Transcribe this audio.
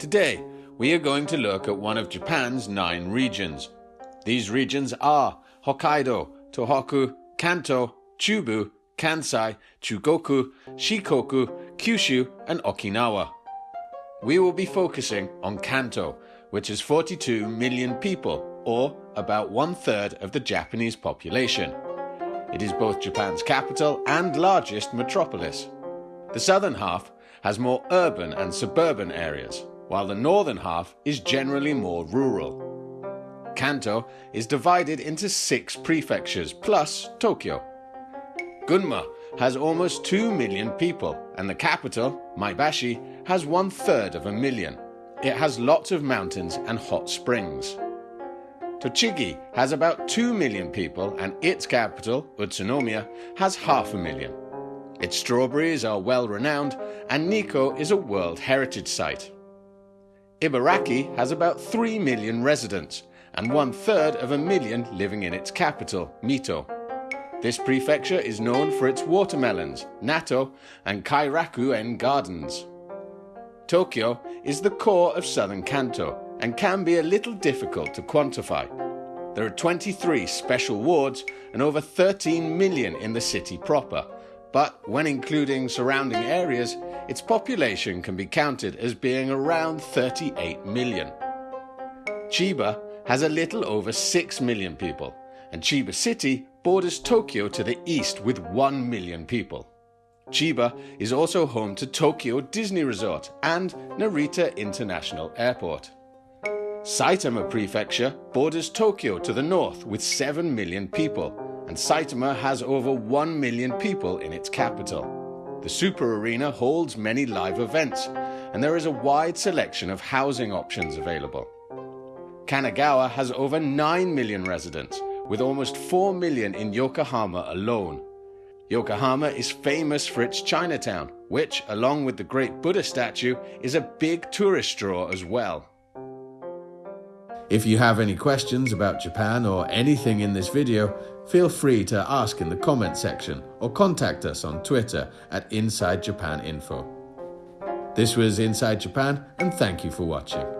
Today, we are going to look at one of Japan's nine regions. These regions are Hokkaido, Tohoku, Kanto, Chubu, Kansai, Chugoku, Shikoku, Kyushu, and Okinawa. We will be focusing on Kanto, which has 42 million people, or about one third of the Japanese population. It is both Japan's capital and largest metropolis. The southern half has more urban and suburban areas, while the northern half is generally more rural. Kanto is divided into six prefectures plus Tokyo. Gunma has almost 2 million people, and the capital, Maebashi, has one third of a million. It has lots of mountains and hot springs. Tochigi has about 2 million people, and its capital, Utsunomiya, has half a million. Its strawberries are well renowned, and Nikko is a World Heritage Site. Ibaraki has about 3 million residents, and one third of a million living in its capital, Mito. This prefecture is known for its watermelons, natto, and kairaku-en gardens. Tokyo is the core of southern Kanto and can be a little difficult to quantify. There are 23 special wards and over 13 million in the city proper, but when including surrounding areas, its population can be counted as being around 38 million. Chiba has a little over 6 million people, and Chiba City borders Tokyo to the east with 1 million people. Chiba is also home to Tokyo Disney Resort and Narita International Airport. Saitama Prefecture borders Tokyo to the north with 7 million people, and Saitama has over 1 million people in its capital. The Super Arena holds many live events, and there is a wide selection of housing options available. Kanagawa has over 9 million residents, with almost 4 million in Yokohama alone. Yokohama is famous for its Chinatown, which, along with the great Buddha statue, is a big tourist draw as well. If you have any questions about Japan or anything in this video, feel free to ask in the comment section or contact us on Twitter at Inside Japan Info. This was Inside Japan and thank you for watching.